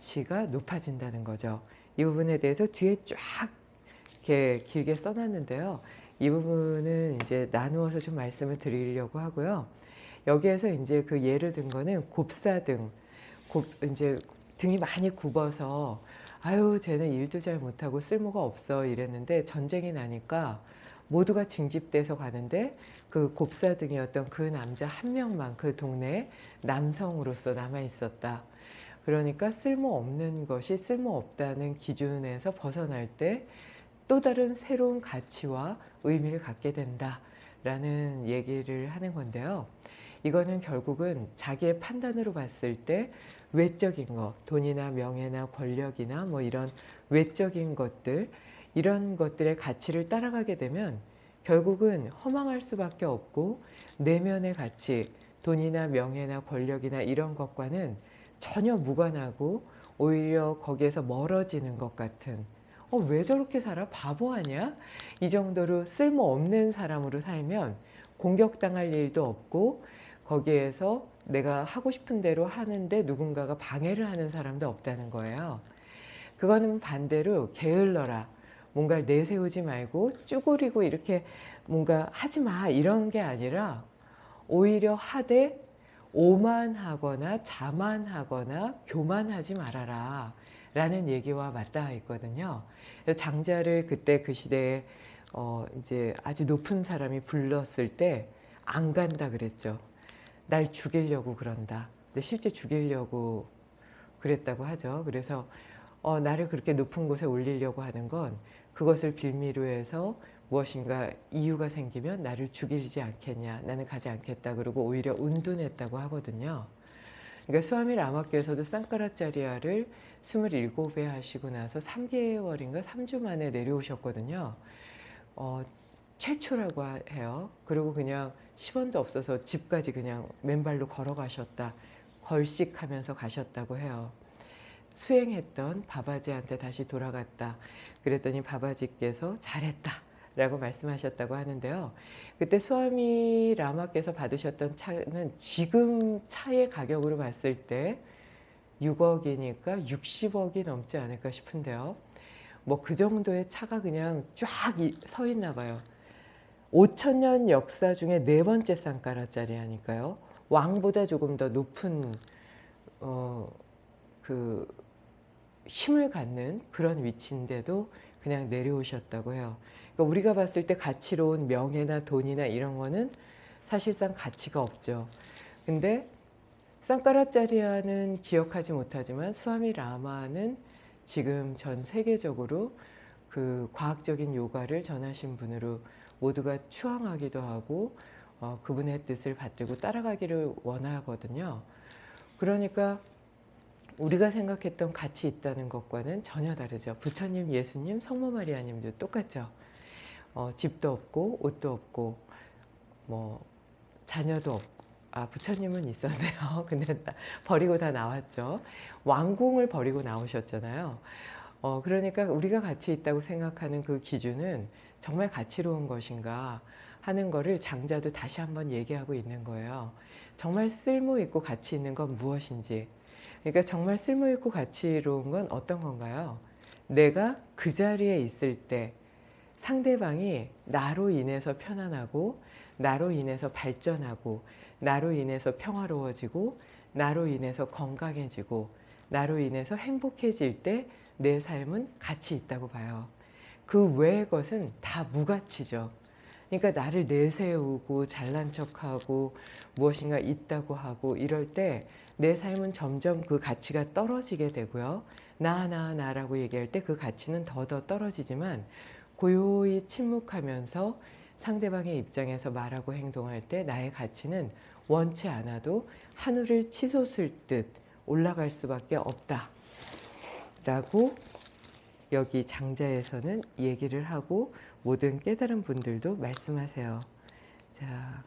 가치가 높아진다는 거죠. 이 부분에 대해서 뒤에 쫙 이렇게 길게 써놨는데요. 이 부분은 이제 나누어서 좀 말씀을 드리려고 하고요. 여기에서 이제 그 예를 든 거는 곱사등, 곱, 이제 등이 많이 굽어서 아유 쟤는 일도 잘 못하고 쓸모가 없어 이랬는데 전쟁이 나니까 모두가 징집돼서 가는데 그 곱사등이었던 그 남자 한 명만 그 동네에 남성으로서 남아 있었다. 그러니까 쓸모없는 것이 쓸모없다는 기준에서 벗어날 때 또 다른 새로운 가치와 의미를 갖게 된다라는 얘기를 하는 건데요. 이거는 결국은 자기의 판단으로 봤을 때 외적인 것, 돈이나 명예나 권력이나 뭐 이런 외적인 것들, 이런 것들의 가치를 따라가게 되면 결국은 허망할 수밖에 없고 내면의 가치, 돈이나 명예나 권력이나 이런 것과는 전혀 무관하고 오히려 거기에서 멀어지는 것 같은 어, 왜 저렇게 살아? 바보 아니야? 이 정도로 쓸모없는 사람으로 살면 공격당할 일도 없고 거기에서 내가 하고 싶은 대로 하는데 누군가가 방해를 하는 사람도 없다는 거예요. 그거는 반대로 게을러라. 뭔가를 내세우지 말고 쭈그리고 이렇게 뭔가 하지 마 이런 게 아니라 오히려 하되 오만하거나 자만하거나 교만하지 말아라 라는 얘기와 맞닿아 있거든요. 장자를 그때 그 시대에 어 이제 아주 높은 사람이 불렀을 때 안 간다 그랬죠. 날 죽이려고 그런다. 근데 실제 죽이려고 그랬다고 하죠. 그래서 어, 나를 그렇게 높은 곳에 올리려고 하는 건 그것을 빌미로 해서 무엇인가 이유가 생기면 나를 죽이지 않겠냐 나는 가지 않겠다 그러고 오히려 운둔했다고 하거든요. 그러니까 수아미 라마께서도 쌍카라짜리아를 27회 하시고 나서 3개월인가 3주 만에 내려오셨거든요. 어, 최초라고 해요. 그리고 그냥 10원도 없어서 집까지 그냥 맨발로 걸어가셨다 걸식하면서 가셨다고 해요. 수행했던 바바지한테 다시 돌아갔다. 그랬더니 바바지께서 잘했다 라고 말씀하셨다고 하는데요. 그때 수아미 라마께서 받으셨던 차는 지금 차의 가격으로 봤을 때 6억이니까 60억이 넘지 않을까 싶은데요. 뭐 그 정도의 차가 그냥 쫙 서 있나 봐요. 5천년 역사 중에 네 번째 쌍가라짜리 하니까요. 왕보다 조금 더 높은 어, 그 힘을 갖는 그런 위치인데도 그냥 내려오셨다고 해요. 그러니까 우리가 봤을 때 가치로운 명예나 돈이나 이런 거는 사실상 가치가 없죠. 근데 쌍까라짜리아는 기억하지 못하지만 수아미 라마는 지금 전 세계적으로 그 과학적인 요가를 전하신 분으로 모두가 추앙하기도 하고 어, 그분의 뜻을 받들고 따라가기를 원하거든요. 그러니까 우리가 생각했던 가치 있다는 것과는 전혀 다르죠. 부처님, 예수님, 성모 마리아님도 똑같죠. 어, 집도 없고 옷도 없고 뭐 자녀도 없고 아 부처님은 있었네요. 근데 버리고 다 나왔죠. 왕궁을 버리고 나오셨잖아요. 어, 그러니까 우리가 가치 있다고 생각하는 그 기준은 정말 가치로운 것인가 하는 거를 장자도 다시 한번 얘기하고 있는 거예요. 정말 쓸모 있고 가치 있는 건 무엇인지 그러니까 정말 쓸모있고 가치로운 건 어떤 건가요? 내가 그 자리에 있을 때 상대방이 나로 인해서 편안하고 나로 인해서 발전하고 나로 인해서 평화로워지고 나로 인해서 건강해지고 나로 인해서 행복해질 때 내 삶은 가치 있다고 봐요. 그 외의 것은 다 무가치죠. 그러니까 나를 내세우고 잘난 척하고 무엇인가 있다고 하고 이럴 때 내 삶은 점점 그 가치가 떨어지게 되고요. 나, 나, 나라고 얘기할 때 그 가치는 더더 떨어지지만 고요히 침묵하면서 상대방의 입장에서 말하고 행동할 때 나의 가치는 원치 않아도 하늘을 치솟을 듯 올라갈 수밖에 없다. 라고 여기 장자에서는 얘기를 하고 모든 깨달은 분들도 말씀하세요. 자,